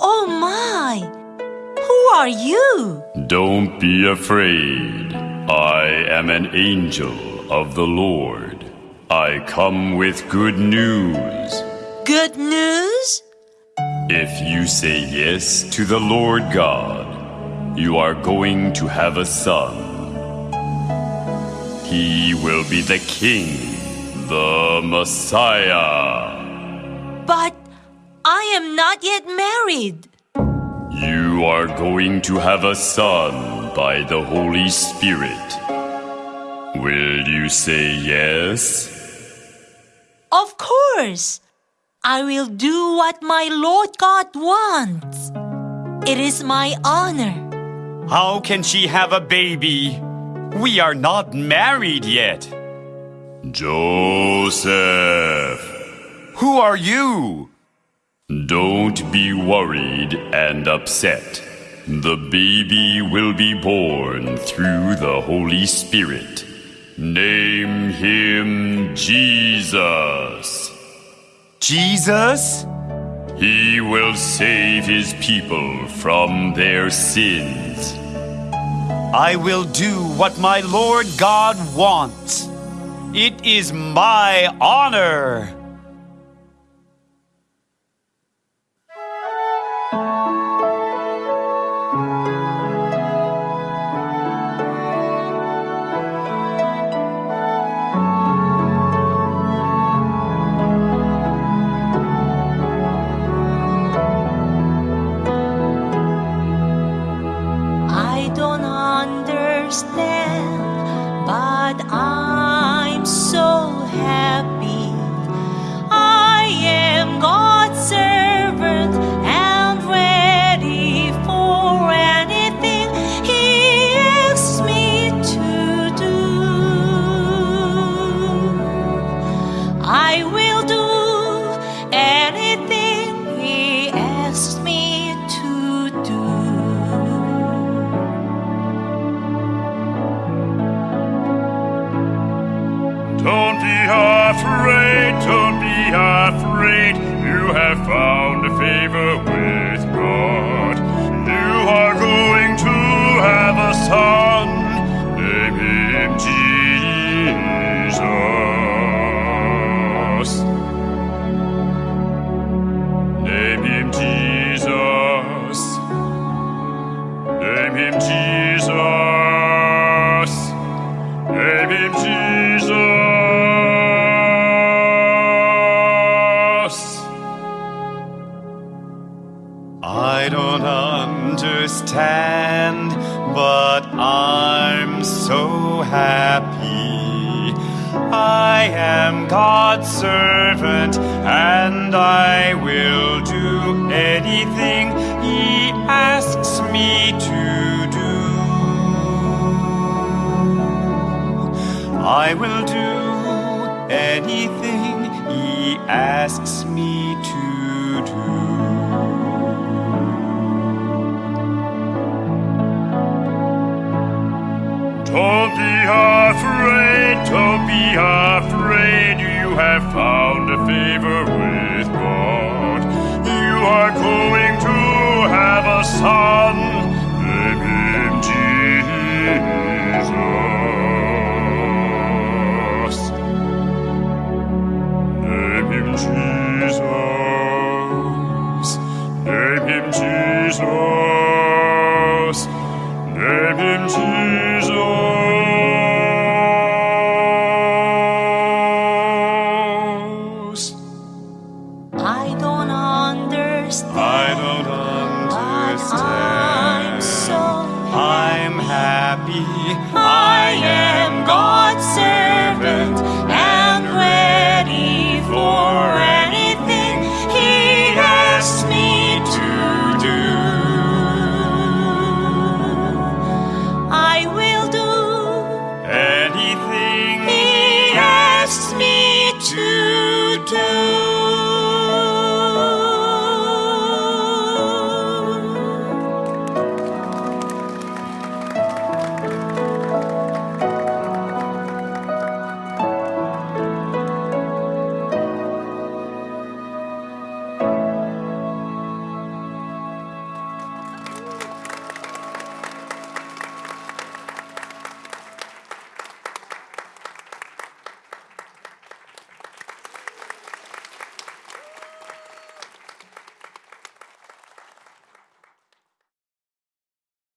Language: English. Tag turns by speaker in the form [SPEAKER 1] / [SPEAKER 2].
[SPEAKER 1] Oh
[SPEAKER 2] Don't be afraid. I am an angel of the Lord. I come with good news.
[SPEAKER 1] Good news?
[SPEAKER 2] If you say yes to the Lord God, you are going to have a son. He will be the king, the Messiah.
[SPEAKER 1] But I am not yet married.
[SPEAKER 2] You are going to have a son by the Holy Spirit. Will you say yes?
[SPEAKER 1] Of course. I will do what my Lord God wants. It is my honor.
[SPEAKER 3] How can she have a baby? We are not married yet.
[SPEAKER 2] Joseph,
[SPEAKER 3] Who are you?
[SPEAKER 2] don't be worried and upset. The baby will be born through the Holy Spirit. Name him Jesus.
[SPEAKER 3] Jesus?
[SPEAKER 2] He will save his people from their sins.
[SPEAKER 3] I will do what my Lord God wants. It is my honor.
[SPEAKER 1] Understand, but I'm so happy. Afraid, don't be afraid. You have found a favor understand, but I'm so happy. I am God's servant, and I will do anything He asks me to do. I will do anything He asks me to do.
[SPEAKER 2] Afraid, don't be afraid. You have found a favor with God. You are going to have a son. Name him Jesus. Name him Jesus.
[SPEAKER 3] don't understand. I'm so I'm happy. I am God's servant and ready for anything He asks me to do. I will do anything He asks me to do.